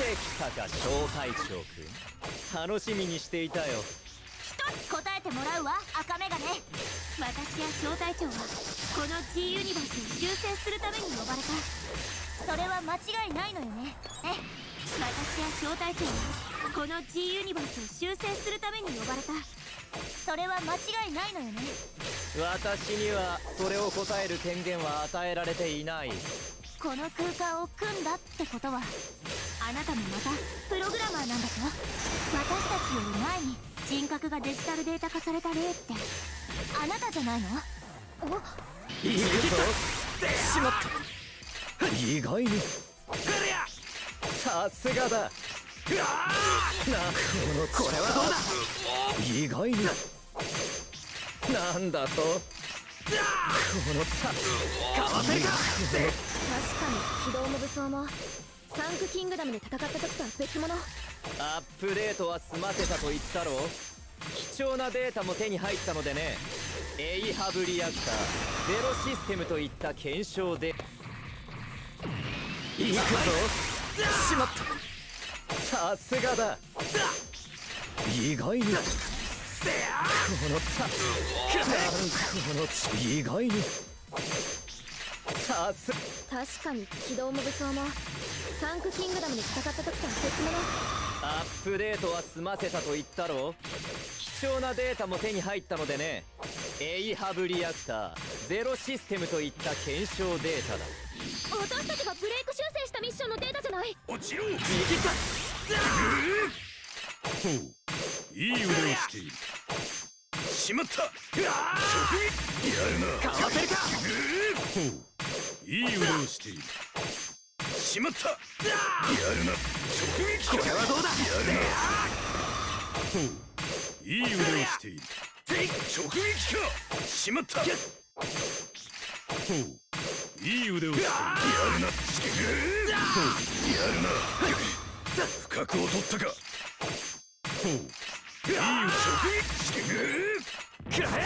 てきたか小隊長くん。楽しみにしていたよ。一つ答えてもらうわ赤眼鏡私や小隊長はこの G ユニバースを修正するために呼ばれた。それは間違いないのよね。え私や小隊長はこの G ユニバースを修正するために呼ばれた。それは間違いないのよね。私にはそれを答える権限は与えられていない。この空間を組んだってことはあなたもまたプログラマーなんだぞ。私たちより前に人格がデジタルデータ化された例ってあなたじゃないの？いいぞ。しまった。意外に。さすがだ。なこのこれはどうだ？意外に。なんだと？このさ。かわせるか確かに機動も武装もサンクキングダムで戦った時とは別物。アップデートは済ませたと言ったろ貴重なデータも手に入ったのでね。エイハブリアクター。ゼロシステムといった検証で。行くぞ。しまった。さすがだ。意外に。このさ。この意外に。さす。確かに機動も武装もサンクキングダムで戦った時とは別物アップデートは済ませたと言ったろ貴重なデータも手に入ったのでね。エイハブリアクターゼロシステムといった検証データだ。私たちがブレイク修正したミッションのデータじゃない。落ちろ！握っ！たほう。いい腕をしている。しまった！やるな。かわせるか！ほう。いい腕をしているしまった。やるな。直撃これはどうだ？やるな。いい腕をしている。直撃か。しまった。ほういい腕をしているやるな。やるな。不覚を取ったか。ほういい直撃。くらえ